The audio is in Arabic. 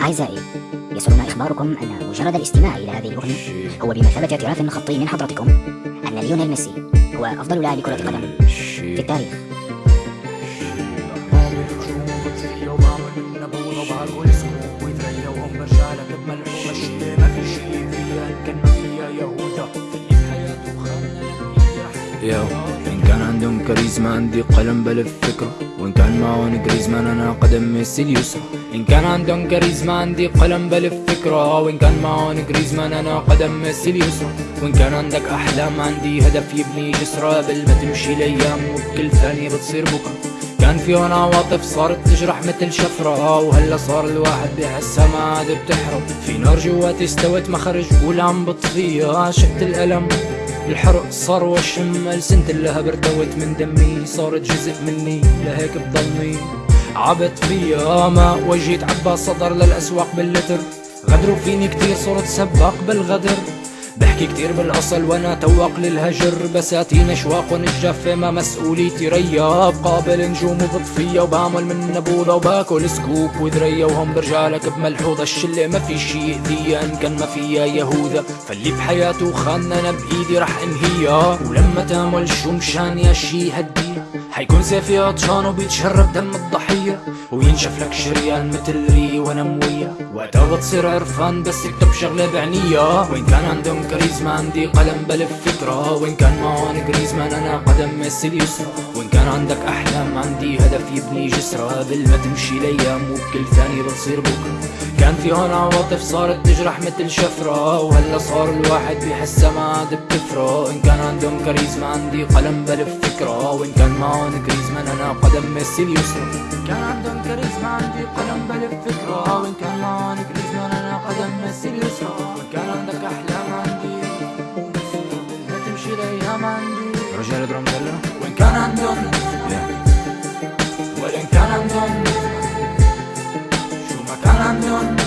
أعزائي يسرنا إخباركم أن مجرد الاستماع إلى هذه الأغنية هو بمثابة اعتراف خطي من حضرتكم أن ليونيل ميسي هو أفضل لاعب كرة قدم في التاريخ. yo إن كان عندهم كاريزما عندي قلم بلف فكرة. وإن كان معهم جريزمان أنا قدم ميسي اليسرى. إن كان عندهم كاريزما عندي قلم بلف فكرة. وإن كان معهم جريزمان أنا قدم ميسي اليسرى. وإن كان عندك أحلام عندي هدف يبني جسرة. ما تمشي الأيام وبكل ثانية بتصير بكرة. كان في هون عواطف صارت تجرح مثل شفرة. وهلا صار الواحد بحسها ما عاد بتحرم. في نار جواتي استوت ما خرج قول عم بطفيها شفت الألم. الحرق صار وشم ألسنة اللهب ارتوت من دمي صارت جزء مني لهيك بضلني عبت فيها ما وجهي تعبى صدر للأسواق باللتر. غدروا فيني كتير صرت سباق بالغدر. بحكي كتير بالأصل وأنا توق للهجر بساتين اشواق الجافة ما مسؤوليتي رياب قابل نجوم وبطفية وبعمل من نبوضة وباكل سكوب وذرية وهم برجالك بملحوظة. الشلة ما في شي يأذيها إن كان ما فيها يهوذا فاللي بحياته خاننا أنا بإيدي رح أنهيها. ولما تعمل شو مشان يا شي هديها حيكون سيفي عطشان وبيتشرب دم الضحية. وينشف لك شريان مثل ري وأنا موية وقتها بتصير عرفان بس اكتب شغلة بعنية. وين كان عندهم كاريزما عندي قلم بلف فكرة وين كان معون جريزمان أنا قدم ميسي اليسرى. وين كان عندك أحلام عندي هدف يبني جسرة قبل ما تمشي الأيام وبكل ثانية بتصير بكرة. كان في هون عواطف صارت تجرح مثل شفرة. وهلا صار الواحد بحسها ما عاد بتفرق إن كان عندهم كاريزما عندي قلم بلف فكرة وإن كان معون جريزمان أنا قدم ميسي اليسرى. كان عندهم كاريزما عندي قلم بلف فكرة وإن كان معون جريزمان أنا قدم ميسي اليسرى. تمشي الأيام عندي رجال درام وين كان عندهم